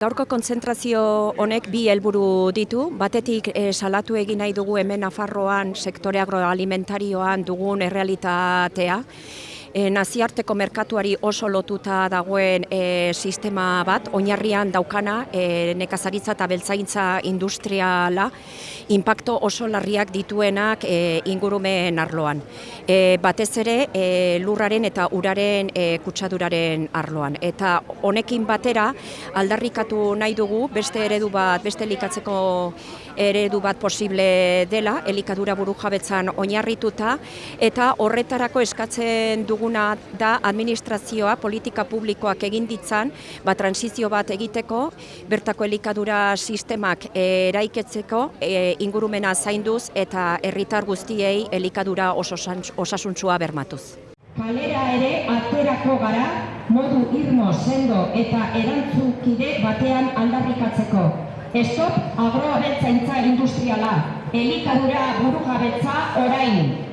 Gaurko kontzentrazio honek bi helburu ditu, batetik e, salatu egin nahi dugu hemen Nafarroan sektore agroalimentarioan dugun errealitatea, e, naziarteko merkatuari oso lotuta dagoen e, sistema bat, oinarrian daukana e, nekazaritza eta beltzaintza industriala, impacto oso larriak dituenak e, ingurumen arloan. E, batez ere e, lurraren eta uraren e, kutsaduraren arloan. Eta honekin batera aldarrikatu nahi dugu beste eredu bat, beste elikatzeko eredu bat posible dela, elikadura buru jabetzan oinarrituta, eta horretarako eskatzen dugu duguna da administrazioa politika publikoak egin ditzan, ba, transizio bat egiteko, bertako elikadura sistemak eraiketzeko, e, ingurumena zainduz eta herritar guztiei elikadura oso osasuntsua bermatuz. Kalera ere aterako gara modu irmo sendo eta erantzukide batean aldarrikatzeko. Estop agroabeltzaintza industriala, elikadura burujabetza orain.